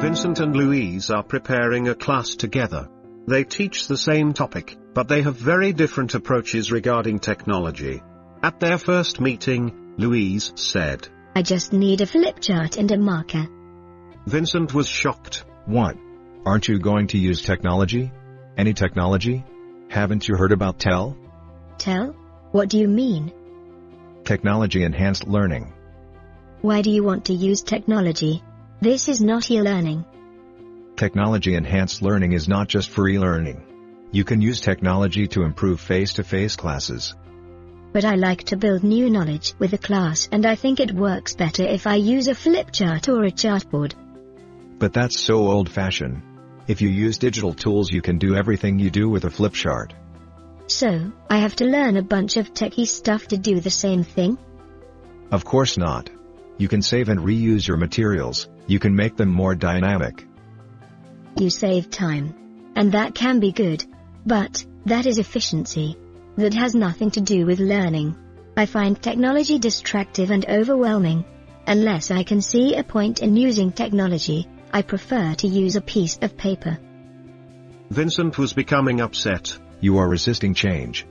Vincent and Louise are preparing a class together. They teach the same topic, but they have very different approaches regarding technology. At their first meeting, Louise said, I just need a flip chart and a marker. Vincent was shocked. What? Aren't you going to use technology? Any technology? Haven't you heard about TEL? TEL? What do you mean? Technology Enhanced Learning. Why do you want to use technology? This is not e-learning. Technology Enhanced Learning is not just for e-learning. You can use technology to improve face-to-face classes. But I like to build new knowledge with a class and I think it works better if I use a flip chart or a chartboard. But that's so old-fashioned. If you use digital tools you can do everything you do with a flip chart. So, I have to learn a bunch of techie stuff to do the same thing? Of course not. You can save and reuse your materials, you can make them more dynamic. You save time. And that can be good. But, that is efficiency. That has nothing to do with learning. I find technology distractive and overwhelming. Unless I can see a point in using technology, I prefer to use a piece of paper. Vincent was becoming upset. You are resisting change.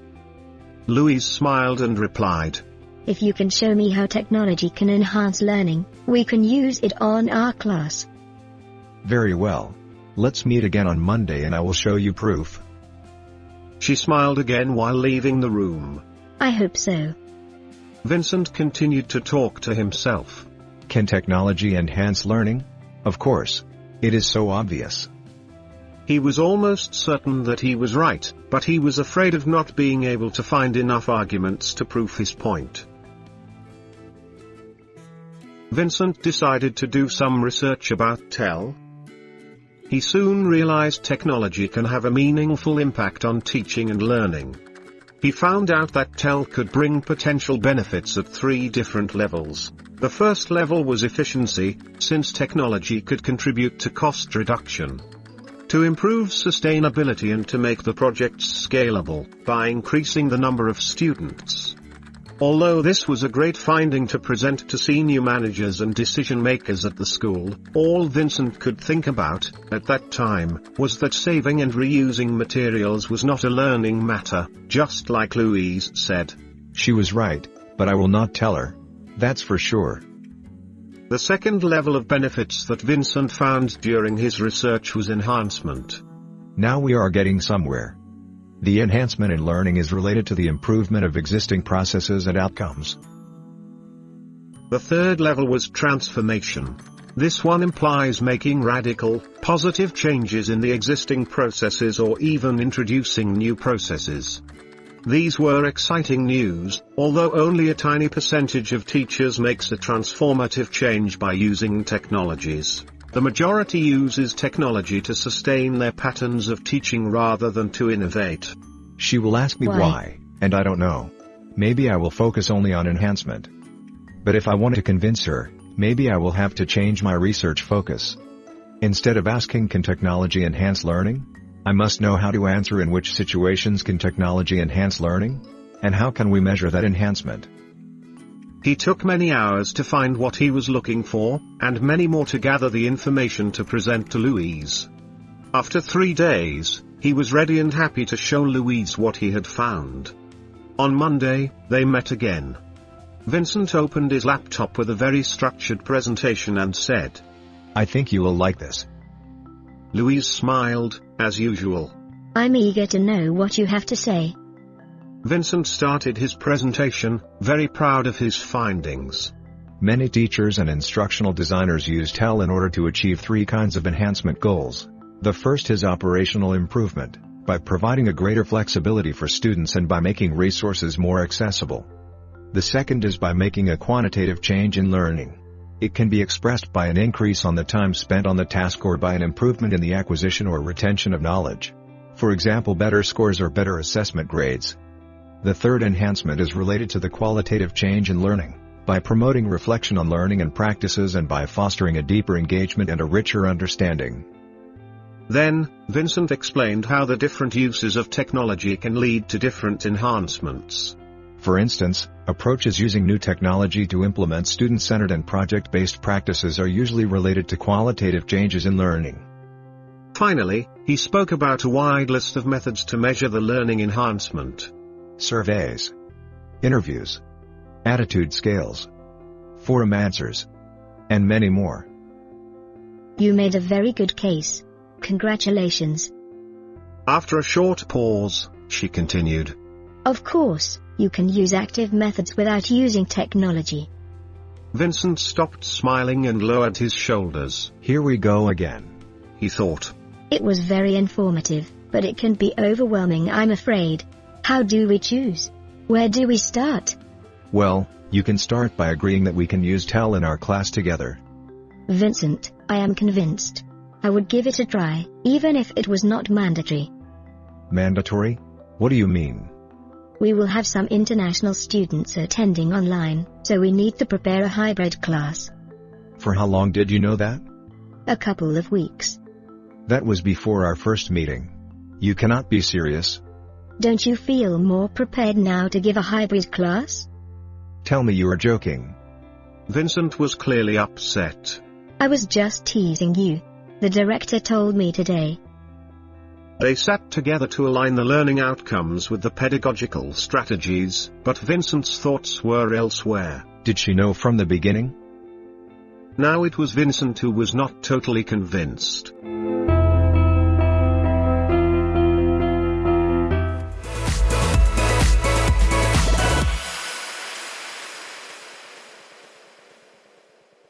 Louise smiled and replied, If you can show me how technology can enhance learning, we can use it on our class. Very well. Let's meet again on Monday and I will show you proof. She smiled again while leaving the room. I hope so. Vincent continued to talk to himself. Can technology enhance learning? Of course. It is so obvious. He was almost certain that he was right, but he was afraid of not being able to find enough arguments to prove his point. Vincent decided to do some research about TEL. He soon realized technology can have a meaningful impact on teaching and learning. He found out that TEL could bring potential benefits at three different levels. The first level was efficiency, since technology could contribute to cost reduction. To improve sustainability and to make the projects scalable, by increasing the number of students. Although this was a great finding to present to senior managers and decision makers at the school, all Vincent could think about, at that time, was that saving and reusing materials was not a learning matter, just like Louise said. She was right, but I will not tell her. That's for sure. The second level of benefits that Vincent found during his research was enhancement. Now we are getting somewhere. The enhancement in learning is related to the improvement of existing processes and outcomes. The third level was transformation. This one implies making radical, positive changes in the existing processes or even introducing new processes. These were exciting news, although only a tiny percentage of teachers makes a transformative change by using technologies. The majority uses technology to sustain their patterns of teaching rather than to innovate. She will ask me Why? why, and I don't know. Maybe I will focus only on enhancement. But if I want to convince her, maybe I will have to change my research focus. Instead of asking can technology enhance learning? I must know how to answer in which situations can technology enhance learning? And how can we measure that enhancement? He took many hours to find what he was looking for, and many more to gather the information to present to Louise. After three days, he was ready and happy to show Louise what he had found. On Monday, they met again. Vincent opened his laptop with a very structured presentation and said, I think you will like this. Louise smiled, as usual. I'm eager to know what you have to say. Vincent started his presentation, very proud of his findings. Many teachers and instructional designers use TEL in order to achieve three kinds of enhancement goals. The first is operational improvement, by providing a greater flexibility for students and by making resources more accessible. The second is by making a quantitative change in learning. It can be expressed by an increase on the time spent on the task or by an improvement in the acquisition or retention of knowledge. For example better scores or better assessment grades. The third enhancement is related to the qualitative change in learning, by promoting reflection on learning and practices and by fostering a deeper engagement and a richer understanding. Then, Vincent explained how the different uses of technology can lead to different enhancements. For instance, approaches using new technology to implement student-centered and project-based practices are usually related to qualitative changes in learning. Finally, he spoke about a wide list of methods to measure the learning enhancement. Surveys, interviews, attitude scales, forum answers, and many more. You made a very good case. Congratulations. After a short pause, she continued. Of course, you can use active methods without using technology. Vincent stopped smiling and lowered his shoulders. Here we go again. He thought. It was very informative, but it can be overwhelming I'm afraid. How do we choose? Where do we start? Well, you can start by agreeing that we can use TEL in our class together. Vincent, I am convinced. I would give it a try, even if it was not mandatory. Mandatory? What do you mean? We will have some international students attending online, so we need to prepare a hybrid class. For how long did you know that? A couple of weeks. That was before our first meeting. You cannot be serious. Don't you feel more prepared now to give a hybrid class? Tell me you are joking. Vincent was clearly upset. I was just teasing you. The director told me today. They sat together to align the learning outcomes with the pedagogical strategies, but Vincent's thoughts were elsewhere. Did she know from the beginning? Now it was Vincent who was not totally convinced.